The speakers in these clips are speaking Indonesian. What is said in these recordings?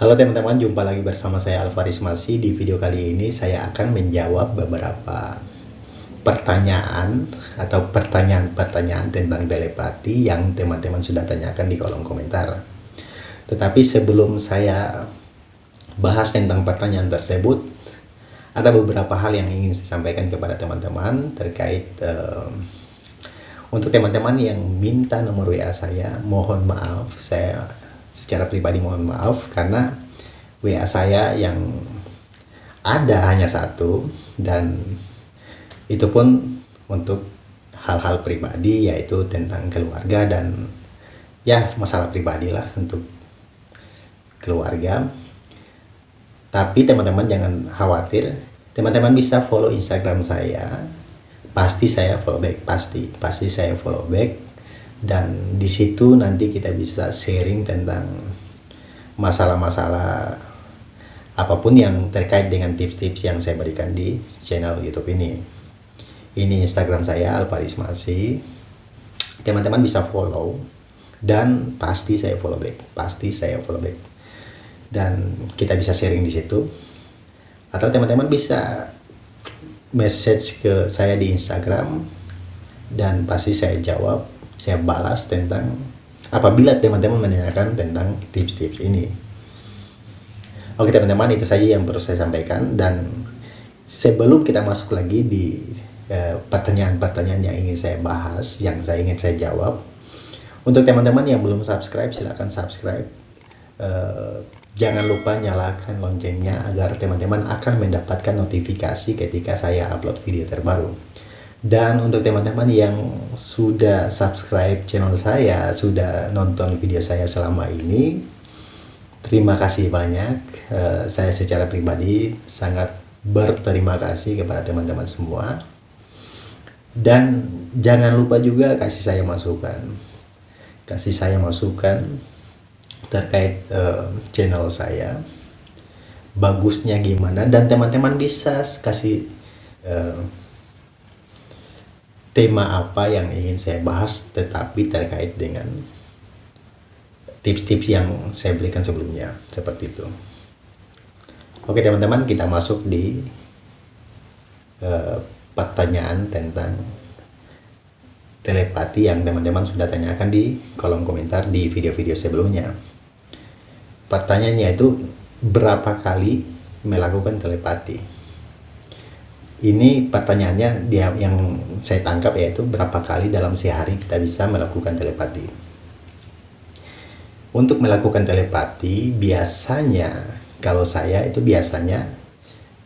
Halo teman-teman, jumpa lagi bersama saya Alvaris Masih. Di video kali ini saya akan menjawab beberapa pertanyaan atau pertanyaan-pertanyaan tentang telepati yang teman-teman sudah tanyakan di kolom komentar. Tetapi sebelum saya bahas tentang pertanyaan tersebut, ada beberapa hal yang ingin saya sampaikan kepada teman-teman terkait uh, untuk teman-teman yang minta nomor WA saya, mohon maaf saya secara pribadi mohon maaf karena WA saya yang ada hanya satu dan itu pun untuk hal-hal pribadi yaitu tentang keluarga dan ya masalah pribadi lah untuk keluarga. Tapi teman-teman jangan khawatir teman-teman bisa follow instagram saya. Pasti saya follow back pasti. Pasti saya follow back dan di situ nanti kita bisa sharing tentang masalah-masalah apa pun yang terkait dengan tips-tips yang saya berikan di channel YouTube ini. Ini Instagram saya Alparis Masih. Teman-teman bisa follow dan pasti saya follow back, pasti saya follow back. Dan kita bisa sharing di situ. Atau teman-teman bisa message ke saya di Instagram dan pasti saya jawab saya balas tentang apabila teman-teman menanyakan tentang tips-tips ini. Oke teman-teman itu saja yang perlu saya sampaikan dan sebelum kita masuk lagi di eh, pertanyaan-pertanyaan uh, yang ingin saya bahas, yang saya ingin saya jawab, untuk teman-teman yang belum subscribe silahkan subscribe. Uh, jangan lupa nyalakan loncengnya agar teman-teman akan mendapatkan notifikasi ketika saya upload video terbaru. Dan untuk teman-teman yang sudah subscribe channel saya, sudah nonton video saya selama ini, terima kasih banyak. Uh, saya secara pribadi sangat berterima kasih kepada teman-teman semua. Dan jangan lupa juga kasih saya masukan. Kasih saya masukan terkait uh, channel saya. Bagusnya gimana dan teman-teman bisa kasih uh, tema apa yang ingin saya bahas tetapi terkait dengan tips-tips yang saya berikan sebelumnya seperti itu. Oke teman-teman kita masuk di uh, pertanyaan tentang telepati yang teman-teman sudah tanyakan di kolom komentar di video-video sebelumnya. Pertanyaannya itu berapa kali melakukan telepati ini pertanyaannya dia yang saya tangkap yaitu berapa kali dalam sehari kita bisa melakukan telepati. Untuk melakukan telepati biasanya kalau saya itu biasanya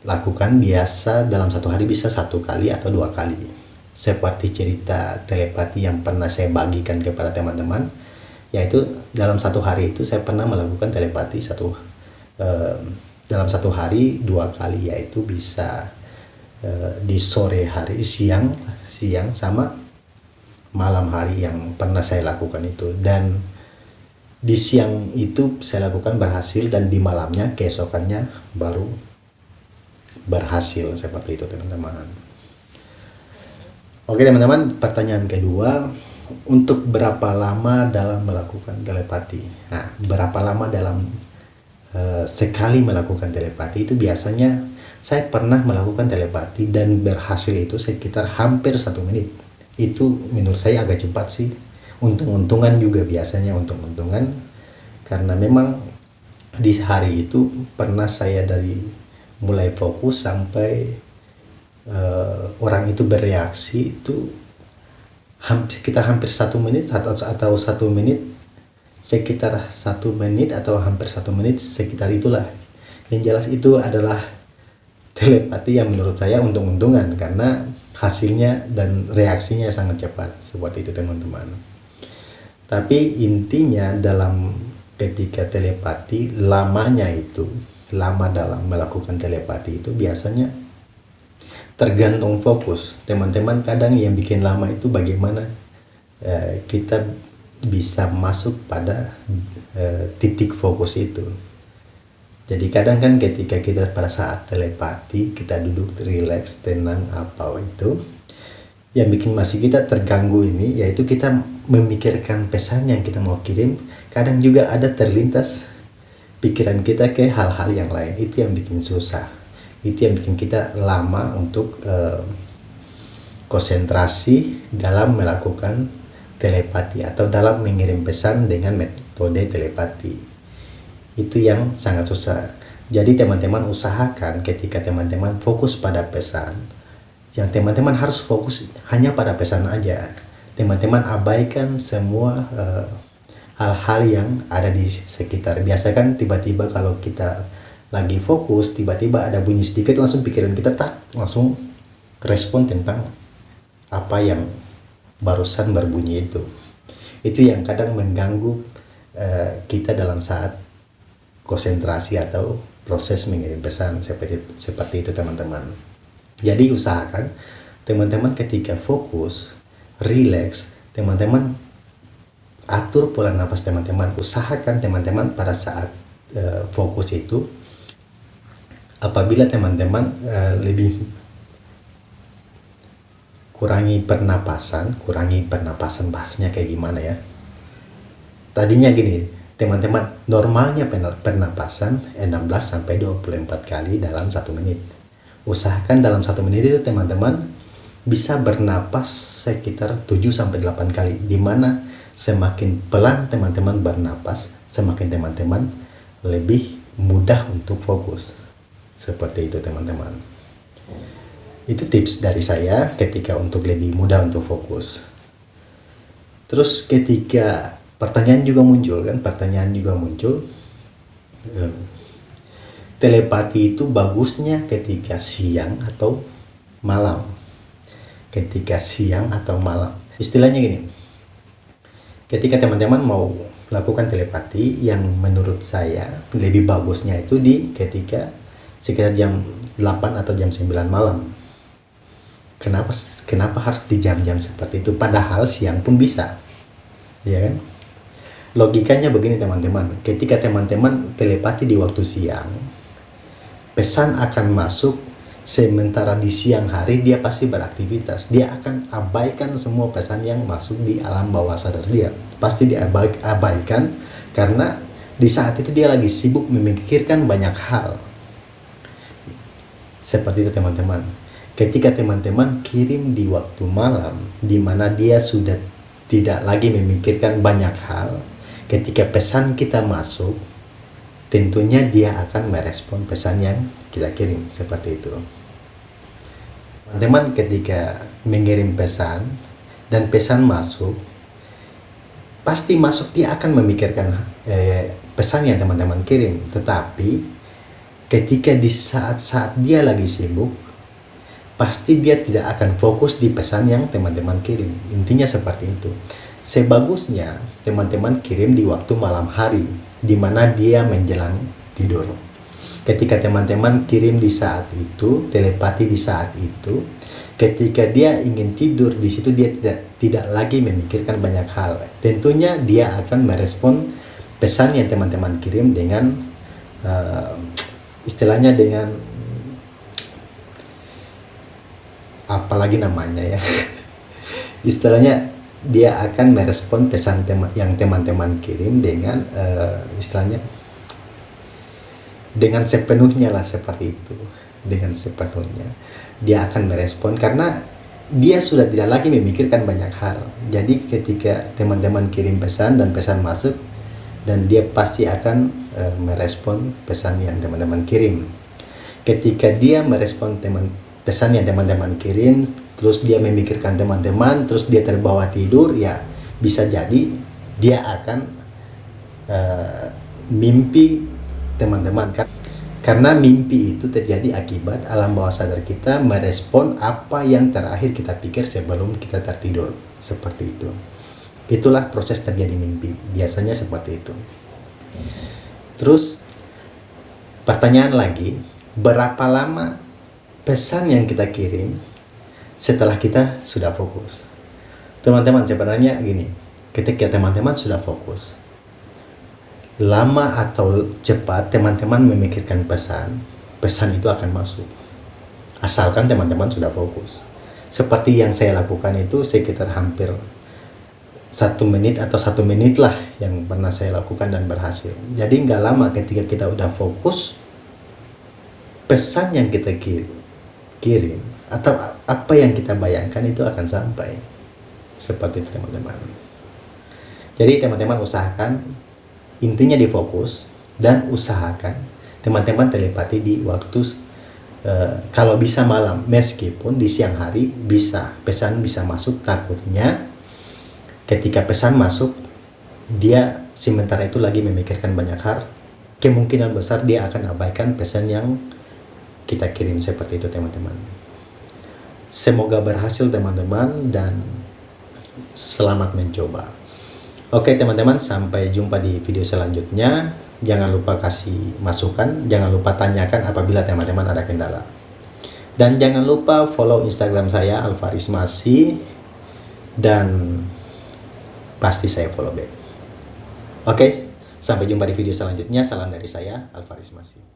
lakukan biasa dalam satu hari bisa satu kali atau dua kali. Seperti cerita telepati yang pernah saya bagikan kepada teman-teman, yaitu dalam satu hari itu saya pernah melakukan telepati satu eh, dalam satu hari dua kali yaitu bisa Eh, di sore hari siang siang sama malam hari yang pernah saya lakukan itu. Dan di siang itu saya lakukan berhasil dan di malamnya keesokannya baru berhasil seperti itu teman-teman. Oke teman-teman pertanyaan kedua untuk berapa lama dalam melakukan telepati? Nah berapa lama dalam uh, sekali melakukan telepati itu biasanya saya pernah melakukan telepati dan berhasil itu sekitar hampir satu menit. Itu menurut saya agak cepat sih. Untung-untungan juga biasanya untung-untungan. Karena memang di hari itu pernah saya dari mulai fokus sampai uh, orang itu bereaksi itu hampir, sekitar hampir satu menit atau, atau satu menit sekitar satu menit atau hampir satu menit sekitar itulah. Yang jelas itu adalah telepati yang menurut saya untung-untungan karena hasilnya dan reaksinya sangat cepat seperti itu teman-teman. Tapi intinya dalam ketika telepati lamanya itu lama dalam melakukan telepati itu biasanya tergantung fokus. Teman-teman kadang yang bikin lama itu bagaimana eh, kita bisa masuk pada eh, titik fokus itu. Jadi kadang kan ketika kita pada saat telepati, kita duduk relax, tenang apa itu, yang bikin masih kita terganggu ini, yaitu kita memikirkan pesan yang kita mau kirim, kadang juga ada terlintas pikiran kita ke hal-hal yang lain. Itu yang bikin susah. Itu yang bikin kita lama untuk uh, konsentrasi dalam melakukan telepati atau dalam mengirim pesan dengan metode telepati. Itu yang sangat susah. Jadi teman-teman usahakan ketika teman-teman fokus pada pesan yang teman-teman harus fokus hanya pada pesan aja. Teman-teman abaikan semua uh, hal-hal yang ada di sekitar. Biasa kan tiba-tiba kalau kita lagi fokus, tiba-tiba ada bunyi sedikit langsung pikiran kita tak langsung respon tentang apa yang barusan berbunyi itu. Itu yang kadang mengganggu uh, kita dalam saat konsentrasi atau proses mengirim pesan seperti seperti itu teman-teman. Jadi usahakan teman-teman ketika fokus, relax, teman-teman atur pola nafas teman-teman usahakan teman-teman pada saat uh, fokus itu apabila teman-teman uh, lebih kurangi pernapasan kurangi pernapasan bahasnya kayak gimana ya tadinya gini teman-teman normalnya pernapasan 16 sampai 24 kali dalam satu menit usahakan dalam satu menit itu teman-teman bisa bernapas sekitar 7 sampai 8 kali di mana semakin pelan teman-teman bernapas, semakin teman-teman lebih mudah untuk fokus. Seperti itu teman-teman. Itu tips dari saya ketika untuk lebih mudah untuk fokus. Terus ketika pertanyaan juga muncul kan, pertanyaan juga muncul. Telepati itu bagusnya ketika siang atau malam. Ketika siang atau malam. Istilahnya gini, ketika teman-teman mau lakukan telepati yang menurut saya lebih bagusnya itu di ketika sekitar jam 8 atau jam 9 malam kenapa kenapa harus di jam-jam seperti itu? Padahal siang pun bisa. Ya kan? Logikanya begini teman-teman. Ketika teman-teman telepati di waktu siang pesan akan masuk sementara di siang hari dia pasti beraktivitas. Dia akan abaikan semua pesan yang masuk di alam bawah sadar dia. Pasti diabaikan karena di saat itu dia lagi sibuk memikirkan banyak hal. Seperti itu teman-teman ketika teman-teman kirim di waktu malam di mana dia sudah tidak lagi memikirkan banyak hal ketika pesan kita masuk tentunya dia akan merespon pesan yang kita kirim. Seperti itu. Teman ketika mengirim pesan dan pesan masuk pasti masuk dia akan memikirkan eh, pesan yang teman-teman kirim. Tetapi ketika di saat-saat dia lagi sibuk pasti dia tidak akan fokus di pesan yang teman-teman kirim intinya seperti itu sebagusnya teman-teman kirim di waktu malam hari di mana dia menjelang tidur. Ketika teman-teman kirim di saat itu, telepati di saat itu, ketika dia ingin tidur di situ dia tidak tidak lagi memikirkan banyak hal. Tentunya dia akan merespon pesan yang teman-teman kirim dengan uh, istilahnya dengan apalagi namanya ya. istilahnya dia akan merespon pesan tema yang teman-teman kirim dengan uh, istilahnya dengan sepenuhnya lah seperti itu. Dengan sepenuhnya. Dia akan merespon karena dia sudah tidak lagi memikirkan banyak hal. Jadi ketika teman-teman kirim pesan dan pesan masuk dan dia pasti akan uh, merespon pesan yang teman-teman kirim. Ketika dia merespon teman pesan yang teman-teman kirim terus dia memikirkan teman-teman terus dia terbawa tidur ya bisa jadi dia akan uh, mimpi teman-teman kan. Karena mimpi itu terjadi akibat alam bawah sadar kita merespon apa yang terakhir kita pikir sebelum kita tertidur. Seperti itu. Itulah proses terjadi mimpi. Biasanya seperti itu. Terus pertanyaan lagi berapa lama pesan yang kita kirim setelah kita sudah fokus. Teman-teman sebenarnya gini, ketika teman-teman sudah fokus, lama atau cepat teman-teman memikirkan pesan, pesan itu akan masuk. Asalkan teman-teman sudah fokus. Seperti yang saya lakukan itu sekitar hampir satu menit atau satu menit lah yang pernah saya lakukan dan berhasil. Jadi nggak lama ketika kita udah fokus, pesan yang kita kirim, kirim atau apa yang kita bayangkan itu akan sampai. Seperti teman-teman. Jadi teman-teman usahakan intinya di fokus dan usahakan teman-teman telepati di waktu uh, kalau bisa malam meskipun di siang hari bisa pesan bisa masuk takutnya ketika pesan masuk dia sementara itu lagi memikirkan banyak hal kemungkinan besar dia akan abaikan pesan yang kita kirim seperti itu teman-teman semoga berhasil teman-teman dan selamat mencoba oke teman-teman sampai jumpa di video selanjutnya jangan lupa kasih masukan jangan lupa tanyakan apabila teman-teman ada kendala dan jangan lupa follow instagram saya Alvarismasi dan pasti saya follow back. Oke, sampai jumpa di video selanjutnya. Salam dari saya, Alvaris Masih.